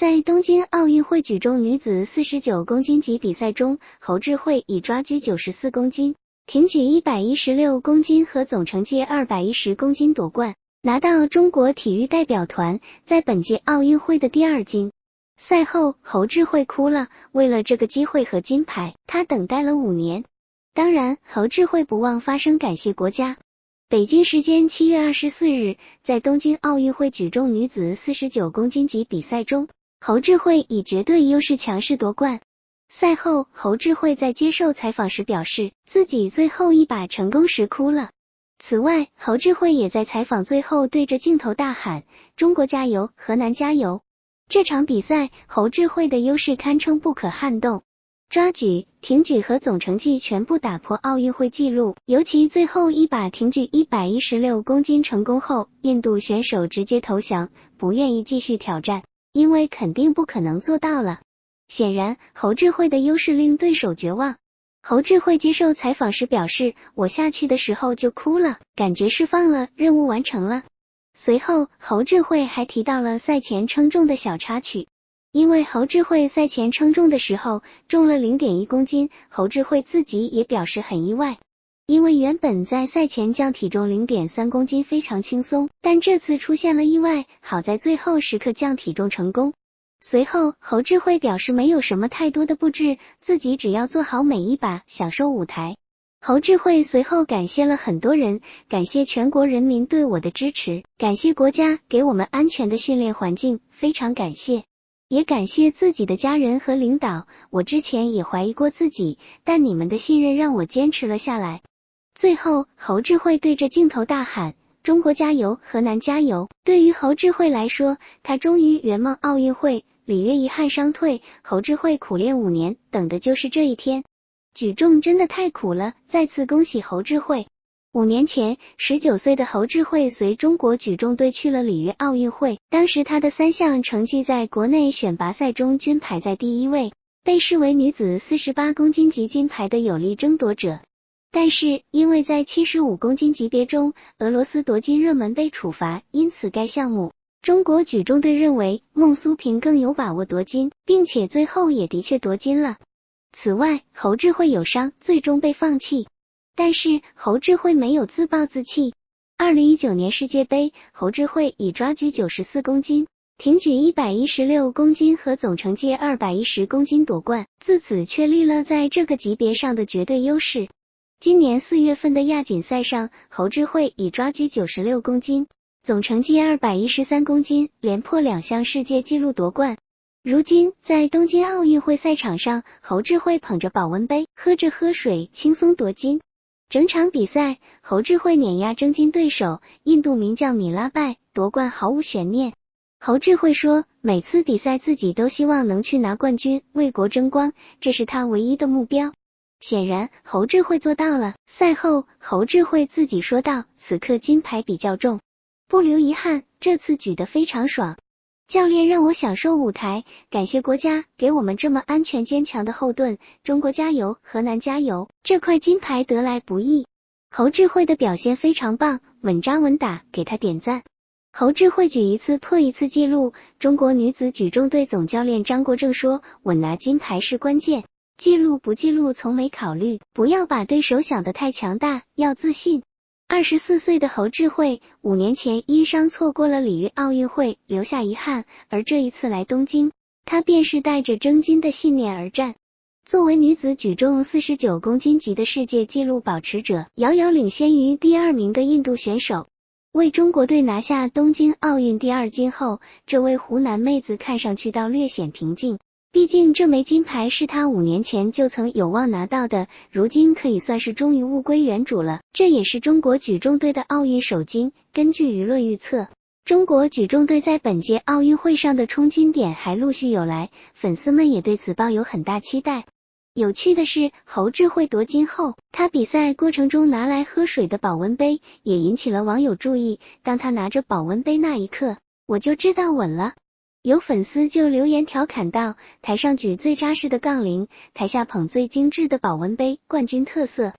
在东京奥运会举重女子四十九公斤级比赛中，侯智慧以抓举九十四公斤、挺举一百一十六公斤和总成绩二百一十公斤夺冠，拿到中国体育代表团在本届奥运会的第二金。赛后，侯智慧哭了。为了这个机会和金牌，他等待了五年。当然，侯智慧不忘发声感谢国家。北京时间七月二十四日，在东京奥运会举重女子四十九公斤级比赛中。侯智慧以绝对优势强势夺冠。赛后，侯智慧在接受采访时表示，自己最后一把成功时哭了。此外，侯智慧也在采访最后对着镜头大喊：“中国加油，河南加油！”这场比赛，侯智慧的优势堪称不可撼动，抓举、挺举和总成绩全部打破奥运会纪录。尤其最后一把挺举一百一十六公斤成功后，印度选手直接投降，不愿意继续挑战。因为肯定不可能做到了。显然，侯智慧的优势令对手绝望。侯智慧接受采访时表示：“我下去的时候就哭了，感觉释放了，任务完成了。”随后，侯智慧还提到了赛前称重的小插曲。因为侯智慧赛前称重的时候重了零点一公斤，侯智慧自己也表示很意外。因为原本在赛前降体重零点三公斤非常轻松，但这次出现了意外，好在最后时刻降体重成功。随后，侯智慧表示没有什么太多的布置，自己只要做好每一把，享受舞台。侯智慧随后感谢了很多人，感谢全国人民对我的支持，感谢国家给我们安全的训练环境，非常感谢，也感谢自己的家人和领导。我之前也怀疑过自己，但你们的信任让我坚持了下来。最后，侯智慧对着镜头大喊：“中国加油，河南加油！”对于侯智慧来说，他终于圆梦奥运会，里约遗憾伤退。侯智慧苦练五年，等的就是这一天。举重真的太苦了，再次恭喜侯智慧。五年前，十九岁的侯智慧随中国举重队去了里约奥运会，当时他的三项成绩在国内选拔赛中均排在第一位，被视为女子四十八公斤级金牌的有力争夺者。但是因为在七十五公斤级别中，俄罗斯夺金热门被处罚，因此该项目中国举重队认为孟苏平更有把握夺金，并且最后也的确夺金了。此外，侯智慧有伤，最终被放弃。但是侯智慧没有自暴自弃。二零一九年世界杯，侯智慧以抓举九十四公斤、挺举一百一十六公斤和总成绩二百一十公斤夺冠，自此确立了在这个级别上的绝对优势。今年四月份的亚锦赛上，侯智慧以抓举九十六公斤、总成绩二百一十三公斤，连破两项世界纪录夺冠。如今在东京奥运会赛场上，侯智慧捧着保温杯，喝着喝水，轻松夺金。整场比赛，侯智慧碾压争金对手印度名将米拉拜，夺冠毫无悬念。侯智慧说：“每次比赛自己都希望能去拿冠军，为国争光，这是他唯一的目标。”显然，侯智慧做到了。赛后，侯智慧自己说道：“此刻金牌比较重，不留遗憾。这次举得非常爽，教练让我享受舞台，感谢国家给我们这么安全坚强的后盾。中国加油，河南加油！这块金牌得来不易。”侯智慧的表现非常棒，稳扎稳打，给他点赞。侯智慧举一次破一次记录。中国女子举重队总教练张国政说：“稳拿金牌是关键。”记录不记录从没考虑，不要把对手想得太强大，要自信。二十四岁的侯智慧五年前因伤错过了里约奥运会，留下遗憾。而这一次来东京，她便是带着争金的信念而战。作为女子举重四十九公斤级的世界纪录保持者，遥遥领先于第二名的印度选手，为中国队拿下东京奥运第二金后，这位湖南妹子看上去倒略显平静。毕竟这枚金牌是他五年前就曾有望拿到的，如今可以算是终于物归原主了。这也是中国举重队的奥运首金。根据舆论预测，中国举重队在本届奥运会上的冲金点还陆续有来，粉丝们也对此抱有很大期待。有趣的是，侯智慧夺金后，他比赛过程中拿来喝水的保温杯也引起了网友注意。当他拿着保温杯那一刻，我就知道稳了。有粉丝就留言调侃道：“台上举最扎实的杠铃，台下捧最精致的保温杯，冠军特色。”